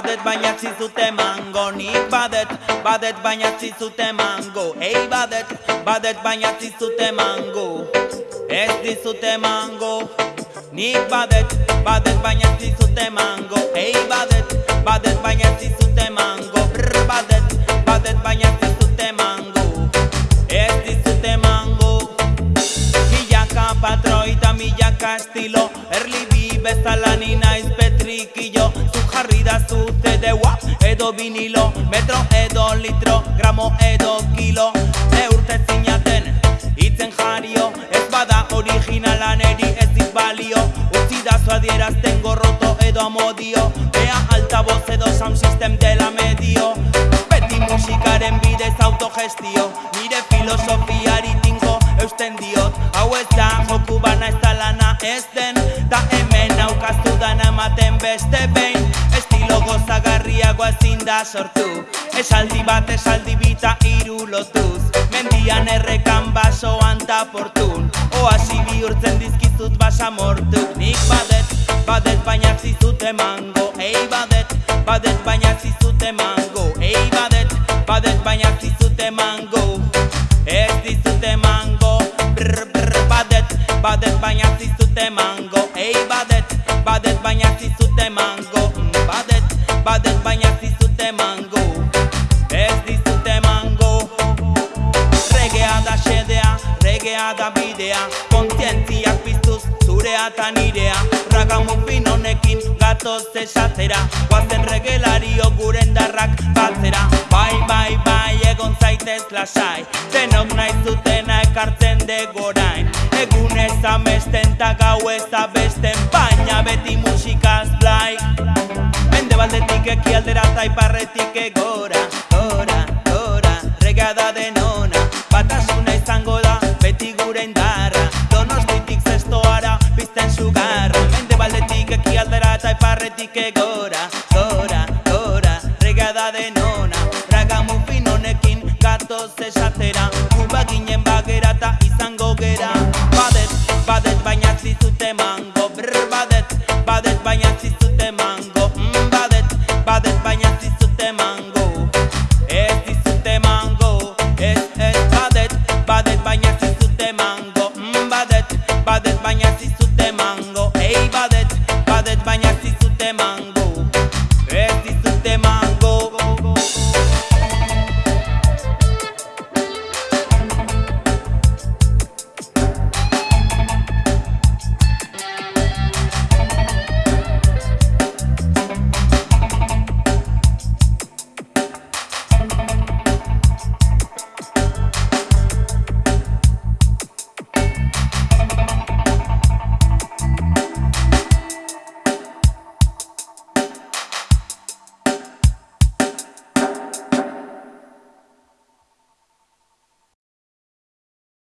baina zizute mango. Nik badet, badet baina zizute mango. Ei badet, badet baina zizute mango. Ez dizute mango. Nik badet, badet baina zizute mango. Ei badet, badet baina zizute mango. Brr, badet, badet baina zizute mango. Ez dizute mango. Milaka patroi eta milaka estilo. Erli bi bezala jarri da zute deua edo vinilo Metro edo litro, gramo edo kilo. Neurte zinaten itzen jario Ez bada originala neri ez dit balio. Utzi da adierazten gorroto edo amodio Bea altavoz edo sound system dela medio. Beti musikaren bidez autogestio Nire filosofiari tinko eusten diot. Hau ez da joku bana ez da lana ez den Ta hemen aukaztu dana ematen beste behin. Estilo gozagarriagoa ezin da sortu. Esaldi bat esaldi bita hiru lotuz. Mendian errekan basoan ta portun. Oasi bihurtzen dizkizut basa mortu Nik badet, badet baina zizute mango Ei badet, badet baina zizute mango Ei badet, badet baina zizute mango Ez dizute mango Brr, brr, badet, badet baina zizute mango Ei badet, badet baina zizute mango. Mm, Badet, badet baina zizute mango. Ez dizute mango. Regea da xedea, regea da bidea. Kontzientziak piztuz zurea eta nirea. Ragamufin honekin gatoz esatera. Guazen regelario guren darrak batzera Bai, bai, bai, egon zaitez lasai. Denok nahi zutena ekartzen Amesten ta gau ez abesten Baina beti musikaz blai. Mende baldetik ekialdera eta iparretik egora Gora, gora, regea da denona. Batasuna izango da beti gure indarra. Donostitik zestoara pizten sugarra Mende baldetik ekialdera eta iparretik egora Gora, gora, regea da denona. Ragamufin honekin gatoz esatera Kuba ginen badet baina zizute mango. Brr, badet, badet baina zizute mango. Mm, Badet, badet baina zizute mango. Ez dizute mango. Ez, ez, badet, badet baina zizute mango. Mm, Badet, badet baina zizute mango. Ei, badet, badet baina